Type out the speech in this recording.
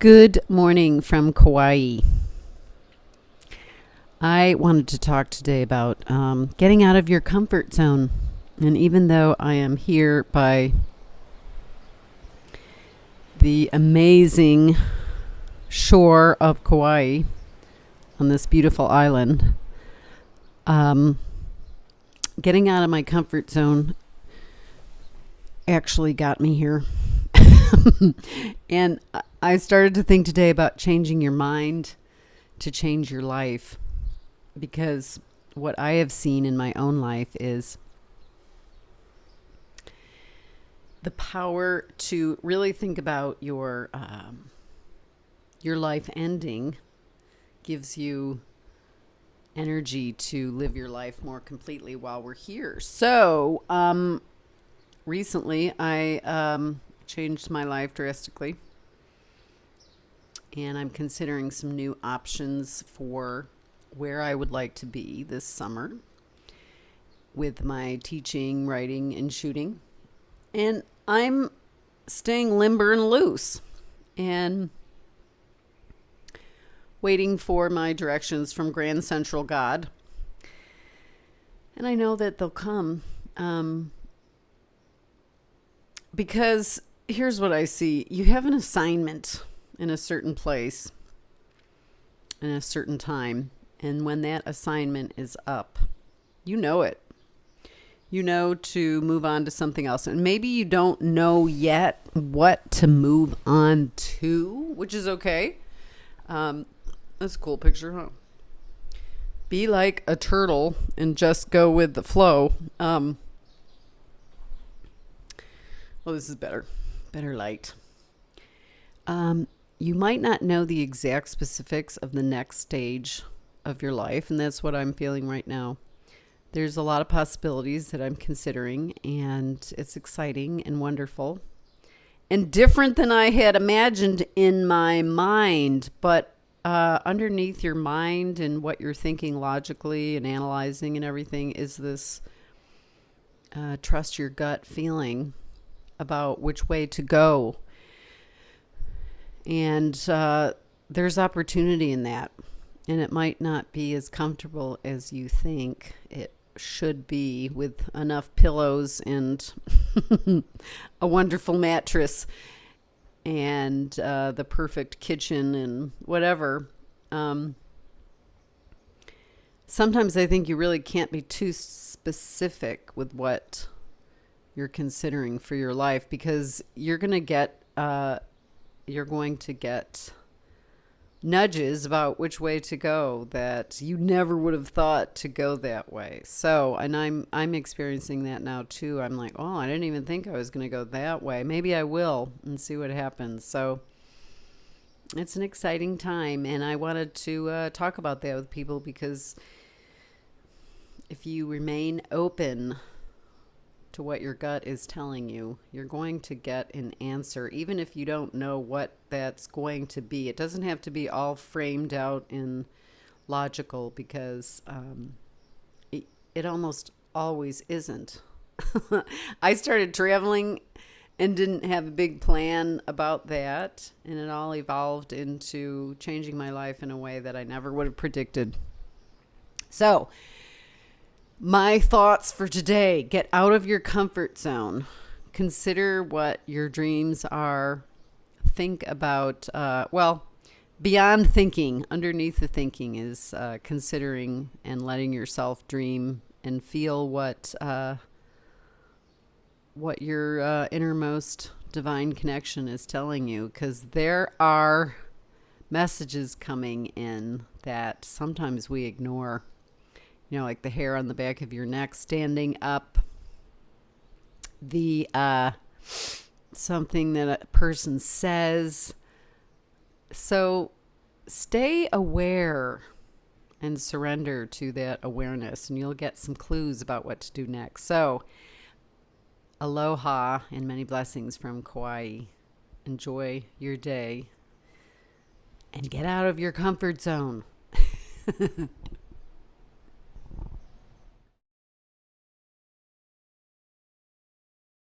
Good morning from Kauai. I wanted to talk today about um, getting out of your comfort zone. And even though I am here by the amazing shore of Kauai on this beautiful island, um, getting out of my comfort zone actually got me here. and I started to think today about changing your mind to change your life because what I have seen in my own life is the power to really think about your um, your life ending gives you energy to live your life more completely while we're here. So, um, recently I um, changed my life drastically and I'm considering some new options for where I would like to be this summer with my teaching, writing, and shooting. And I'm staying limber and loose and waiting for my directions from Grand Central God. And I know that they'll come um, because here's what I see you have an assignment in a certain place in a certain time. And when that assignment is up, you know it. You know to move on to something else. And maybe you don't know yet what to move on to, which is okay. Um, that's a cool picture, huh? Be like a turtle and just go with the flow. Um, well, this is better. Better light. Um, you might not know the exact specifics of the next stage of your life, and that's what I'm feeling right now. There's a lot of possibilities that I'm considering, and it's exciting and wonderful and different than I had imagined in my mind. But uh, underneath your mind and what you're thinking logically and analyzing and everything is this uh, trust your gut feeling about which way to go and uh, there's opportunity in that. And it might not be as comfortable as you think it should be with enough pillows and a wonderful mattress and uh, the perfect kitchen and whatever. Um, sometimes I think you really can't be too specific with what you're considering for your life because you're going to get uh, you're going to get nudges about which way to go that you never would have thought to go that way. So, and I'm I'm experiencing that now too. I'm like, "Oh, I didn't even think I was going to go that way. Maybe I will and see what happens." So, it's an exciting time and I wanted to uh, talk about that with people because if you remain open to what your gut is telling you, you're going to get an answer, even if you don't know what that's going to be. It doesn't have to be all framed out in logical because um, it, it almost always isn't. I started traveling and didn't have a big plan about that, and it all evolved into changing my life in a way that I never would have predicted. So, my thoughts for today get out of your comfort zone. Consider what your dreams are. Think about, uh, well, beyond thinking, underneath the thinking is uh, considering and letting yourself dream and feel what uh, what your uh, innermost divine connection is telling you because there are messages coming in that sometimes we ignore you know, like the hair on the back of your neck standing up, the uh, something that a person says. So stay aware and surrender to that awareness, and you'll get some clues about what to do next. So, aloha and many blessings from Kauai. Enjoy your day and get out of your comfort zone.